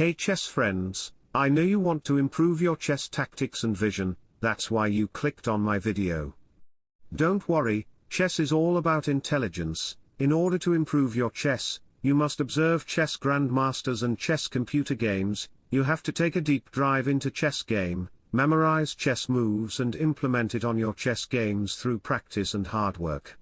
Hey chess friends, I know you want to improve your chess tactics and vision, that's why you clicked on my video. Don't worry, chess is all about intelligence, in order to improve your chess, you must observe chess grandmasters and chess computer games, you have to take a deep dive into chess game, memorize chess moves and implement it on your chess games through practice and hard work.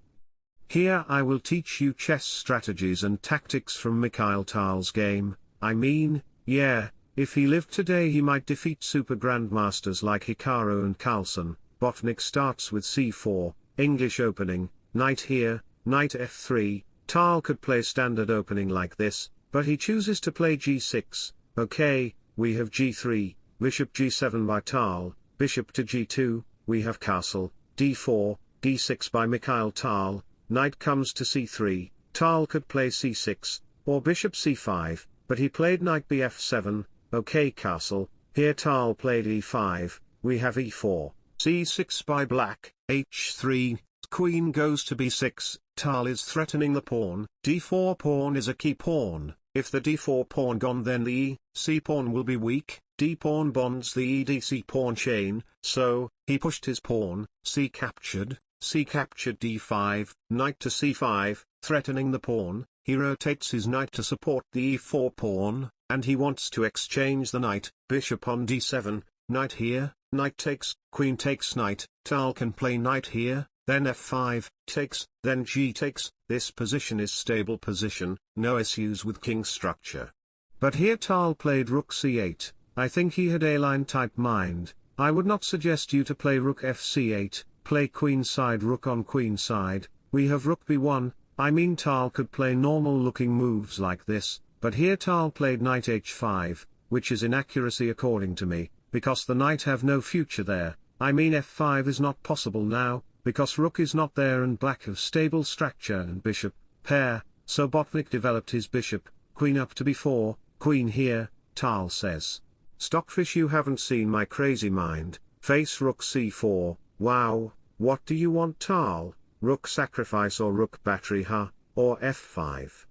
Here I will teach you chess strategies and tactics from Mikhail Tal's game, I mean, yeah, if he lived today he might defeat super grandmasters like Hikaru and Carlsen, Botvinnik starts with c4, English opening, knight here, knight f3, Tal could play standard opening like this, but he chooses to play g6, okay, we have g3, bishop g7 by Tal, bishop to g2, we have castle, d4, d6 by Mikhail Tal, knight comes to c3, Tal could play c6, or bishop c5, but he played knight bf7, okay castle, here Tal played e5, we have e4, c6 by black, h3, queen goes to b6, Tal is threatening the pawn, d4 pawn is a key pawn, if the d4 pawn gone then the e, c pawn will be weak, d pawn bonds the edc pawn chain, so, he pushed his pawn, c captured, c captured d5, knight to c5, threatening the pawn, he rotates his knight to support the e4 pawn, and he wants to exchange the knight, bishop on d7, knight here, knight takes, queen takes knight, Tal can play knight here, then f5, takes, then g takes, this position is stable position, no issues with king structure. But here Tal played rook c8, I think he had a-line type mind, I would not suggest you to play rook fc8, play queen side rook on queen side, we have rook b1, I mean Tal could play normal looking moves like this, but here Tal played knight h5, which is inaccuracy according to me, because the knight have no future there, I mean f5 is not possible now, because rook is not there and black have stable structure and bishop, pair, so Botvinnik developed his bishop, queen up to b4, queen here, Tal says. Stockfish you haven't seen my crazy mind, face rook c4, wow, what do you want Tal, rook sacrifice or rook battery huh, or f5.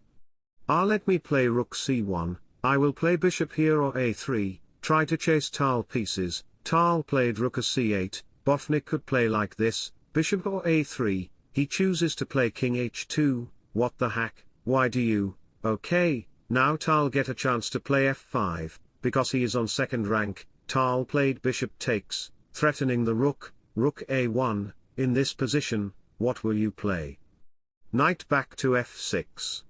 Ah let me play rook c1, I will play bishop here or a3, try to chase Tal pieces, Tal played rook a c8, Botvinnik could play like this, Bishop or a3, he chooses to play king h2, what the hack, why do you, okay, now Tal get a chance to play f5, because he is on second rank, Tal played bishop takes, threatening the rook, rook a1, in this position, what will you play? Knight back to f6.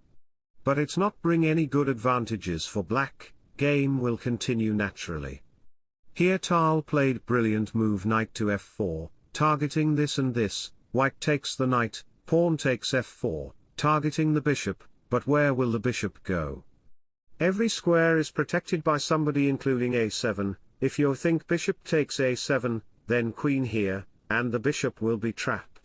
But it's not bring any good advantages for black, game will continue naturally. Here Tal played brilliant move knight to f4, targeting this and this, white takes the knight, pawn takes f4, targeting the bishop, but where will the bishop go? Every square is protected by somebody including a7, if you think bishop takes a7, then queen here, and the bishop will be trapped.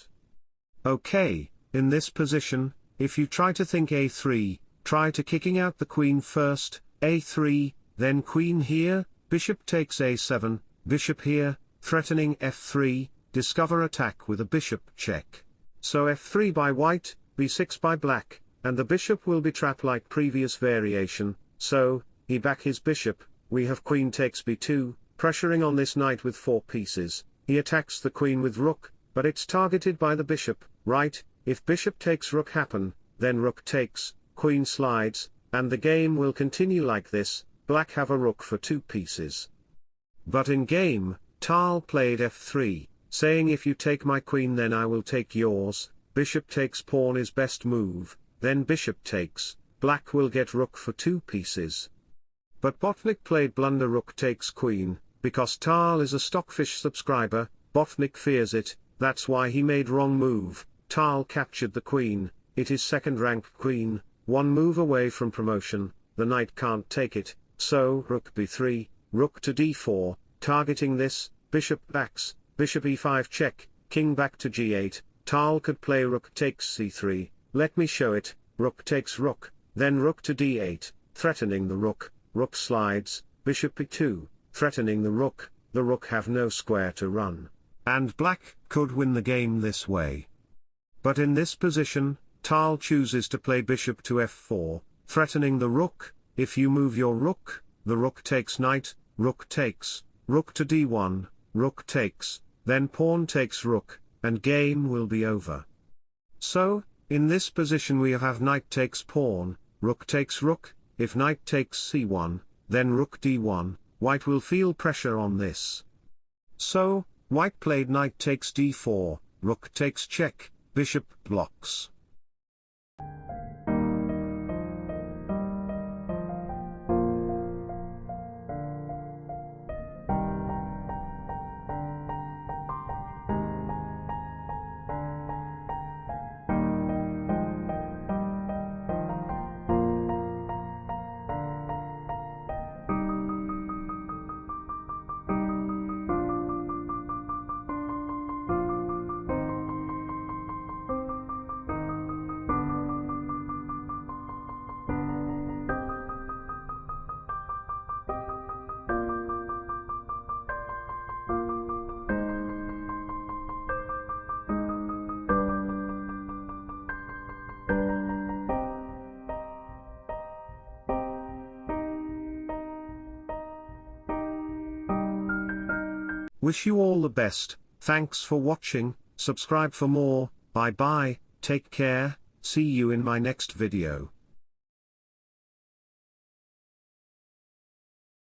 Okay, in this position, if you try to think a3, try to kicking out the queen first, a3, then queen here, bishop takes a7, bishop here, threatening f3, discover attack with a bishop check. So f3 by white, b6 by black, and the bishop will be trapped like previous variation, so, he back his bishop, we have queen takes b2, pressuring on this knight with four pieces, he attacks the queen with rook, but it's targeted by the bishop, right, if bishop takes rook happen, then rook takes, queen slides, and the game will continue like this, black have a rook for two pieces. But in game, Tal played f3, saying if you take my queen then I will take yours, bishop takes pawn is best move, then bishop takes, black will get rook for two pieces. But Botvinnik played blunder rook takes queen, because Tal is a stockfish subscriber, Botvinnik fears it, that's why he made wrong move, Tal captured the queen, it is second rank queen, one move away from promotion, the knight can't take it, so rook b3, rook to d4, targeting this, bishop backs, bishop e5 check, king back to g8, Tal could play rook takes c3, let me show it, rook takes rook, then rook to d8, threatening the rook, rook slides, bishop e2, threatening the rook, the rook have no square to run. And black could win the game this way. But in this position, Tal chooses to play bishop to f4, threatening the rook, if you move your rook, the rook takes knight, rook takes, rook to d1, rook takes, then pawn takes rook, and game will be over. So, in this position we have knight takes pawn, rook takes rook, if knight takes c1, then rook d1, white will feel pressure on this. So, white played knight takes d4, rook takes check, bishop blocks. Wish you all the best, thanks for watching, subscribe for more, bye bye, take care, see you in my next video.